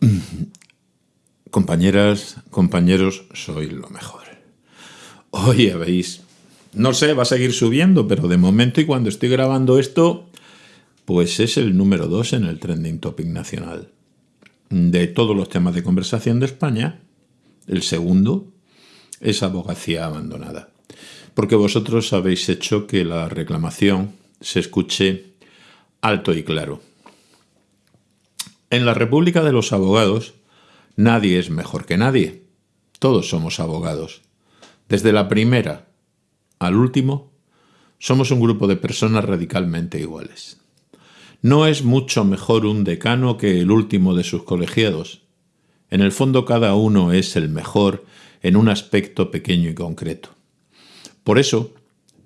Compañeras, compañeros, sois lo mejor. Hoy habéis... No sé, va a seguir subiendo, pero de momento y cuando estoy grabando esto, pues es el número 2 en el trending topic nacional. De todos los temas de conversación de España, el segundo es abogacía abandonada. Porque vosotros habéis hecho que la reclamación se escuche alto y claro. En la República de los Abogados, Nadie es mejor que nadie. Todos somos abogados. Desde la primera al último, somos un grupo de personas radicalmente iguales. No es mucho mejor un decano que el último de sus colegiados. En el fondo cada uno es el mejor en un aspecto pequeño y concreto. Por eso,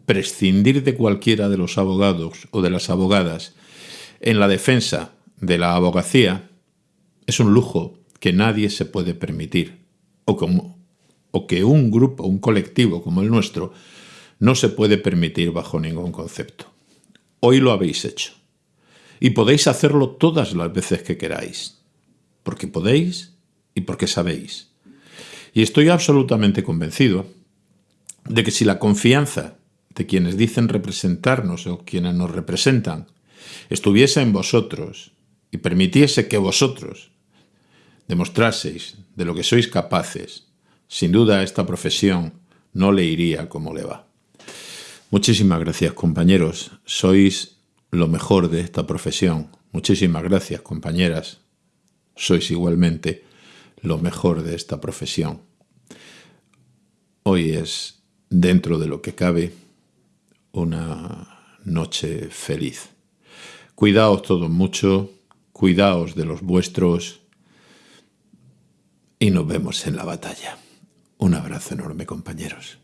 prescindir de cualquiera de los abogados o de las abogadas en la defensa de la abogacía es un lujo que nadie se puede permitir, o, como, o que un grupo, un colectivo como el nuestro, no se puede permitir bajo ningún concepto. Hoy lo habéis hecho. Y podéis hacerlo todas las veces que queráis. Porque podéis y porque sabéis. Y estoy absolutamente convencido de que si la confianza de quienes dicen representarnos o quienes nos representan estuviese en vosotros y permitiese que vosotros demostraseis de lo que sois capaces, sin duda esta profesión no le iría como le va. Muchísimas gracias compañeros, sois lo mejor de esta profesión. Muchísimas gracias compañeras, sois igualmente lo mejor de esta profesión. Hoy es, dentro de lo que cabe, una noche feliz. Cuidaos todos mucho, cuidaos de los vuestros, y nos vemos en la batalla. Un abrazo enorme, compañeros.